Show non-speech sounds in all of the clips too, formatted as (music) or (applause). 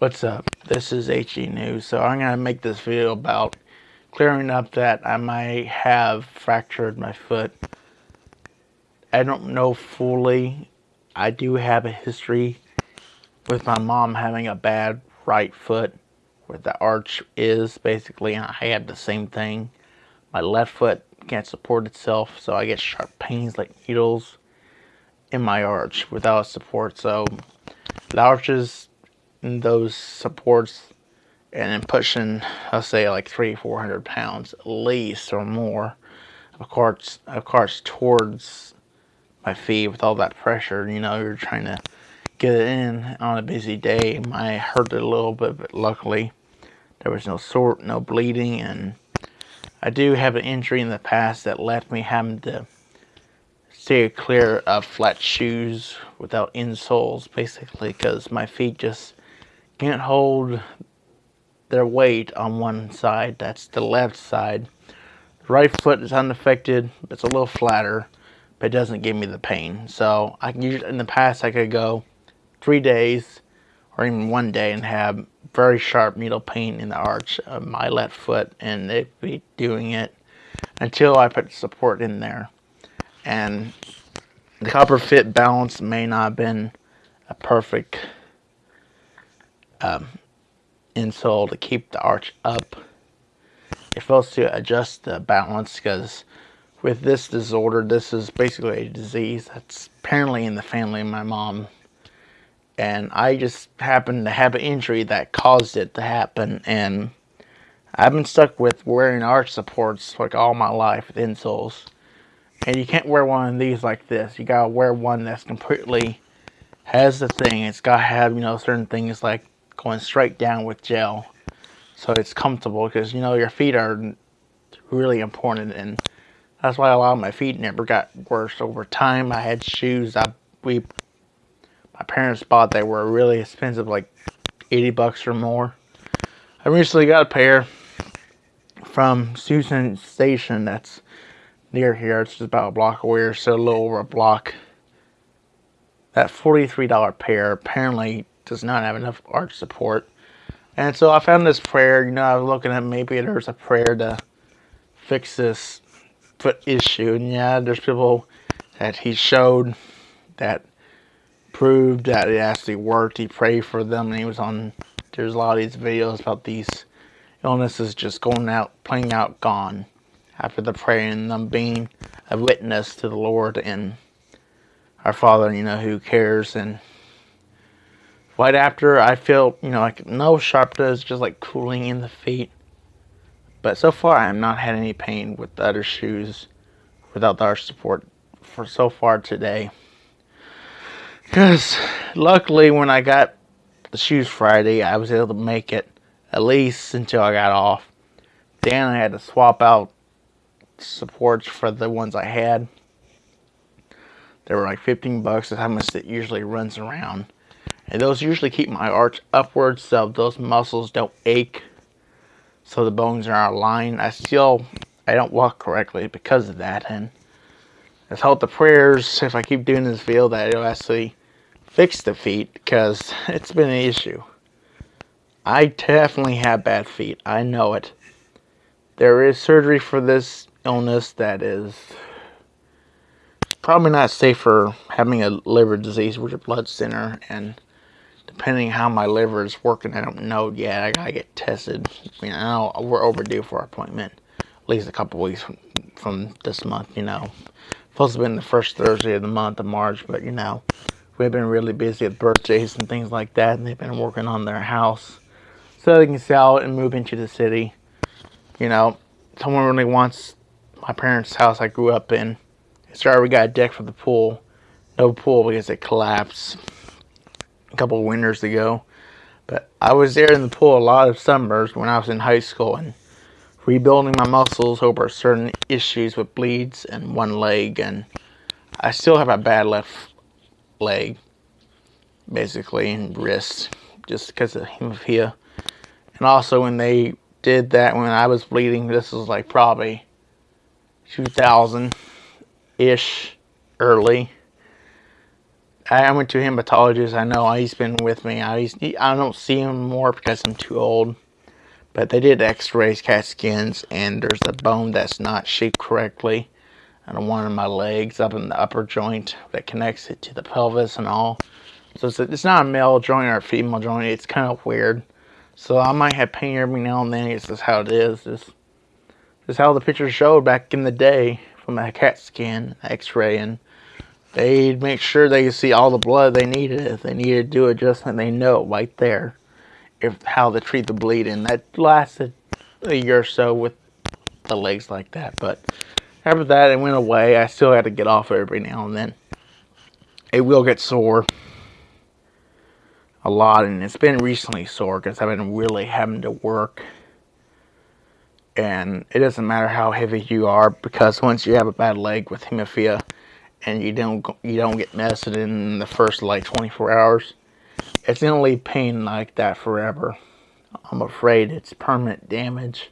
What's up? This is HE News. So I'm going to make this video about clearing up that I might have fractured my foot. I don't know fully. I do have a history with my mom having a bad right foot where the arch is basically and I had the same thing. My left foot can't support itself so I get sharp pains like needles in my arch without support. So the arches those supports and pushing, I'll say like three, four hundred pounds at least or more, of course, of course, towards my feet with all that pressure. You know, you're trying to get it in on a busy day. My hurt a little bit, but luckily there was no sort, no bleeding, and I do have an injury in the past that left me having to stay clear of flat shoes without insoles, basically, because my feet just can't hold their weight on one side. That's the left side. Right foot is unaffected. It's a little flatter, but it doesn't give me the pain. So I can use in the past I could go three days or even one day and have very sharp needle pain in the arch of my left foot and it'd be doing it until I put support in there. And the Copper Fit balance may not have been a perfect um, insole to keep the arch up. You're supposed to adjust the balance because with this disorder, this is basically a disease that's apparently in the family of my mom. And I just happened to have an injury that caused it to happen. And I've been stuck with wearing arch supports like all my life with insoles. And you can't wear one of these like this. You gotta wear one that's completely has the thing. It's gotta have, you know, certain things like going straight down with gel. So it's comfortable because you know your feet are really important and that's why a lot of my feet never got worse. Over time I had shoes I we my parents bought they were really expensive like 80 bucks or more. I recently got a pair from Shoe Sensation that's near here. It's just about a block away or so a little over a block. That $43 pair apparently does not have enough arch support. And so I found this prayer, you know, I was looking at maybe there's a prayer to fix this foot issue. And yeah, there's people that he showed that proved that it actually worked. He prayed for them and he was on, there's a lot of these videos about these illnesses just going out, playing out gone after the prayer and them being a witness to the Lord and our Father, you know, who cares and Right after, I feel, you know, like no sharpness, just like cooling in the feet. But so far, I have not had any pain with the other shoes without the arch support for so far today. Because luckily, when I got the shoes Friday, I was able to make it at least until I got off. Then I had to swap out supports for the ones I had. They were like 15 bucks. That's how much it usually runs around. And those usually keep my arch upwards so those muscles don't ache. So the bones are aligned. I still, I don't walk correctly because of that. And let's hope the prayers, if I keep doing this video, that it'll actually fix the feet because (laughs) it's been an issue. I definitely have bad feet. I know it. There is surgery for this illness that is probably not safe for having a liver disease with a blood center and depending how my liver is working, I don't know yet. I gotta get tested. I know we're overdue for our appointment. At least a couple weeks from, from this month, you know. Supposed to been the first Thursday of the month of March, but you know, we've been really busy with birthdays and things like that, and they've been working on their house so they can sell it and move into the city. You know, someone really wants my parents' house I grew up in. Sorry, we got a deck for the pool. No pool because it collapsed a couple winters ago. But I was there in the pool a lot of summers when I was in high school and rebuilding my muscles over certain issues with bleeds and one leg. And I still have a bad left leg, basically, and wrist, just because of hemophilia. And also when they did that when I was bleeding, this was like probably 2000-ish early I went to a hematologist. I know he's been with me. I, I don't see him more because I'm too old. But they did x-rays, CAT scans, and there's a bone that's not shaped correctly on one of my legs up in the upper joint that connects it to the pelvis and all. So it's, it's not a male joint or a female joint. It's kind of weird. So I might have pain every now and then. It's just how it is. This, is how the pictures showed back in the day from a CAT scan, x-ray, and they'd make sure they see all the blood they needed. If they needed to do it just adjustment, they know right there if how to treat the bleeding. That lasted a year or so with the legs like that. But after that, it went away. I still had to get off every now and then. It will get sore a lot, and it's been recently sore because I've been really having to work. And it doesn't matter how heavy you are because once you have a bad leg with hemophilia and you don't you don't get medicine in the first like 24 hours, it's gonna leave pain like that forever. I'm afraid it's permanent damage.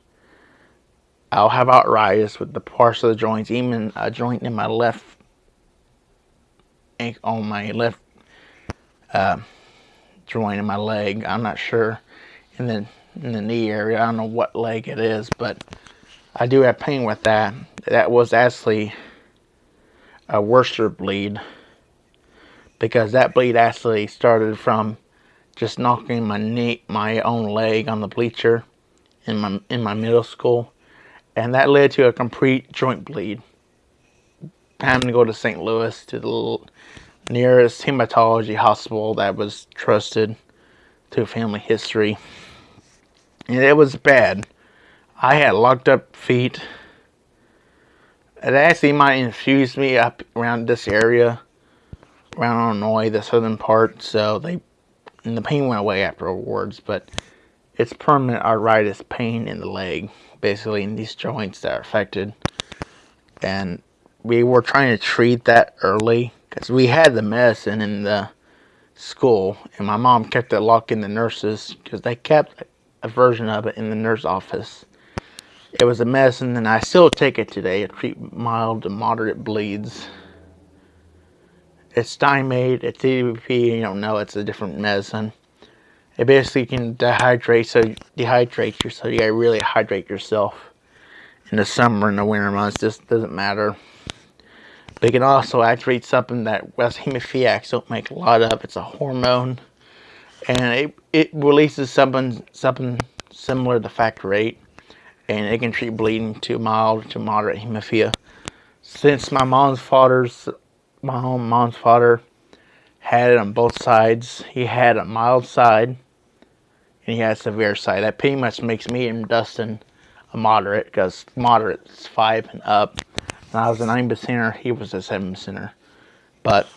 I'll have arthritis with the parts of the joints, even a joint in my left ankle, on my left uh, joint in my leg. I'm not sure in the in the knee area. I don't know what leg it is, but I do have pain with that. That was actually a worser bleed because that bleed actually started from just knocking my knee, my own leg on the bleacher in my in my middle school, and that led to a complete joint bleed. Having to go to St. Louis to the nearest hematology hospital that was trusted to family history, and it was bad. I had locked up feet. Actually might infuse me up around this area, around Illinois, the southern part. So they and the pain went away afterwards, but it's permanent arthritis pain in the leg, basically in these joints that are affected. And we were trying to treat that early because we had the medicine in the school, and my mom kept it locked in the nurses because they kept a version of it in the nurse office. It was a medicine, and I still take it today to treat mild to moderate bleeds. It's Stimate, it's DDAVP, you don't know, it's a different medicine. It basically can dehydrate, so dehydrate you, so you gotta really hydrate yourself. In the summer and the winter months, just doesn't matter. But it can also activate something that West hemophiliacs don't make a lot of. It's a hormone, and it, it releases something something similar to factor VIII, and it can treat bleeding to mild to moderate hemophilia. Since my mom's father's my home mom's father had it on both sides. He had a mild side and he had a severe side. That pretty much makes me and Dustin a moderate because moderate is five and up. And I was a nine percenter, he was a seven percenter. But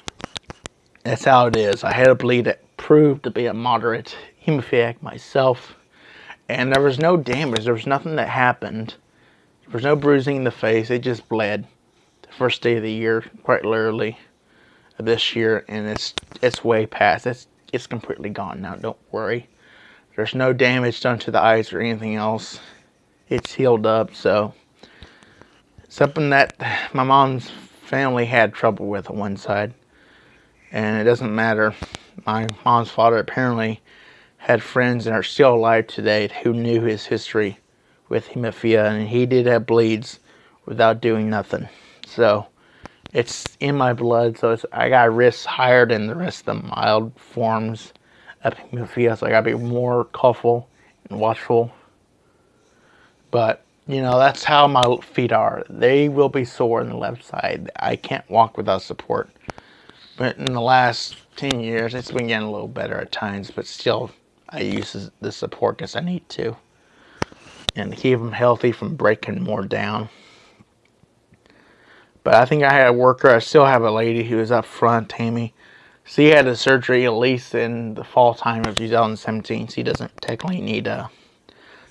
that's how it is. I had a bleed that proved to be a moderate hemophiliac myself. And there was no damage. There was nothing that happened. There was no bruising in the face. It just bled the first day of the year, quite literally, this year, and it's it's way past. It's it's completely gone now. Don't worry. There's no damage done to the eyes or anything else. It's healed up. So something that my mom's family had trouble with on one side, and it doesn't matter. My mom's father apparently had friends and are still alive today who knew his history with hemophilia, and he did have bleeds without doing nothing. So it's in my blood, so I got risks higher than the rest of the mild forms of hemophilia, so I gotta be more careful and watchful. But, you know, that's how my feet are. They will be sore on the left side. I can't walk without support. But in the last 10 years, it's been getting a little better at times, but still, I use the support because I need to. And keep them healthy from breaking more down. But I think I had a worker. I still have a lady who is up front, Tammy. She had a surgery at least in the fall time of 2017. She doesn't technically need a uh,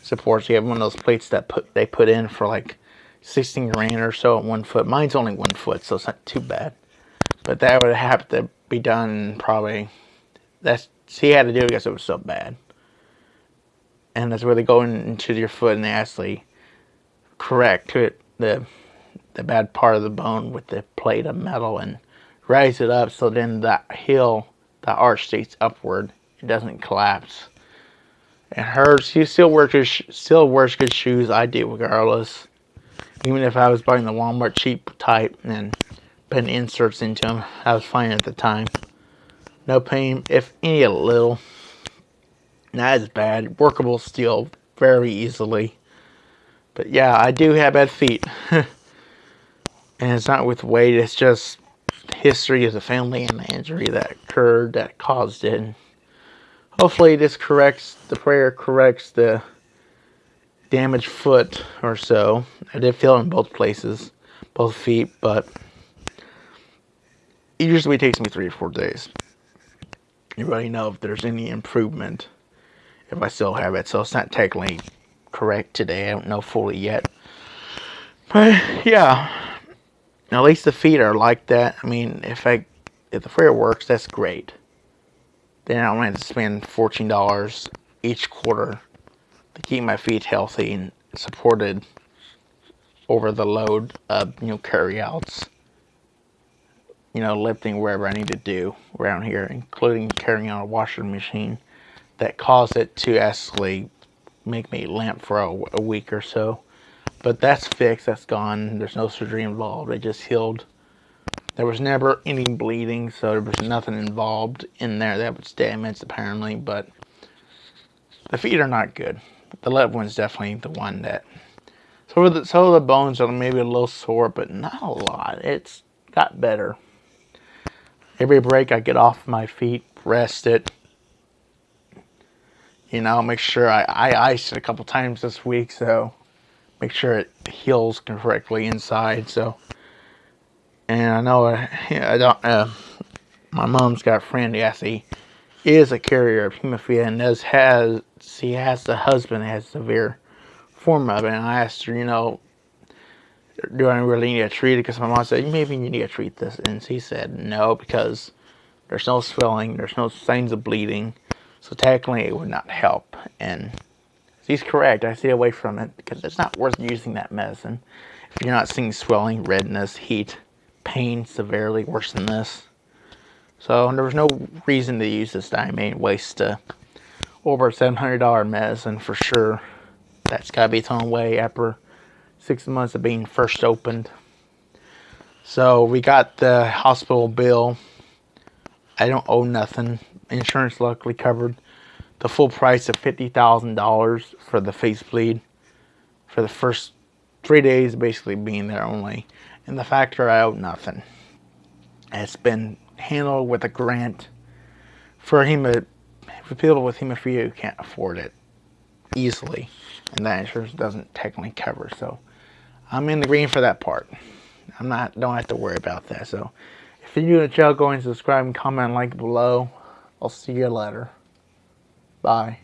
support. She had one of those plates that put they put in for like 16 grand or so at one foot. Mine's only one foot, so it's not too bad. But that would have to be done probably. That's she had to do it because it was so bad. And that's where they go into your foot and they actually correct it the the bad part of the bone with the plate of metal and raise it up so then that hill, the arch stays upward. It doesn't collapse. And her, she still wears still wears good shoes. I do regardless. Even if I was buying the Walmart cheap type and putting inserts into them, I was fine at the time. No pain, if any a little. Not as bad. Workable still very easily. But yeah, I do have bad feet. (laughs) and it's not with weight, it's just history of the family and the injury that occurred that caused it. And Hopefully this corrects, the prayer corrects the damaged foot or so. I did feel in both places, both feet, but it usually takes me three or four days. You really know if there's any improvement if I still have it. So it's not technically correct today. I don't know fully yet. But yeah, at least the feet are like that. I mean, if I if the prayer works, that's great. Then I don't have to spend fourteen dollars each quarter to keep my feet healthy and supported over the load of you know carryouts. You know, lifting wherever I need to do around here, including carrying on a washing machine that caused it to actually make me limp for a, a week or so. But that's fixed, that's gone. There's no surgery involved. It just healed. There was never any bleeding, so there was nothing involved in there that was damaged apparently, but the feet are not good. The left one's definitely the one that so the so the bones are maybe a little sore, but not a lot. It's got better. Every break I get off my feet, rest it, you know, make sure I, I iced it a couple times this week, so make sure it heals correctly inside. So, and I know uh, I don't. Uh, my mom's got a friend. Yes, he is a carrier of hemophilia, and does has she has the husband that has severe form of it. And I asked her, you know, do I really need to treat it? Because my mom said maybe you need to treat this, and she said no because there's no swelling, there's no signs of bleeding so technically it would not help. And she's correct. I stay away from it because it's not worth using that medicine. If you're not seeing swelling, redness, heat, pain severely worse than this. So there was no reason to use this diamine waste uh, over $700 medicine for sure. That's got to be thrown away after six months of being first opened. So we got the hospital bill. I don't owe nothing insurance luckily covered the full price of $50,000 for the face bleed for the first three days basically being there only. And the factor I owe nothing. It's been handled with a grant for hemo for people with hemophilia who can't afford it easily. And that insurance doesn't technically cover. So I'm in the green for that part. I'm not don't have to worry about that. So if you're new to the channel, go and subscribe and comment and like below. I'll see you later. Bye.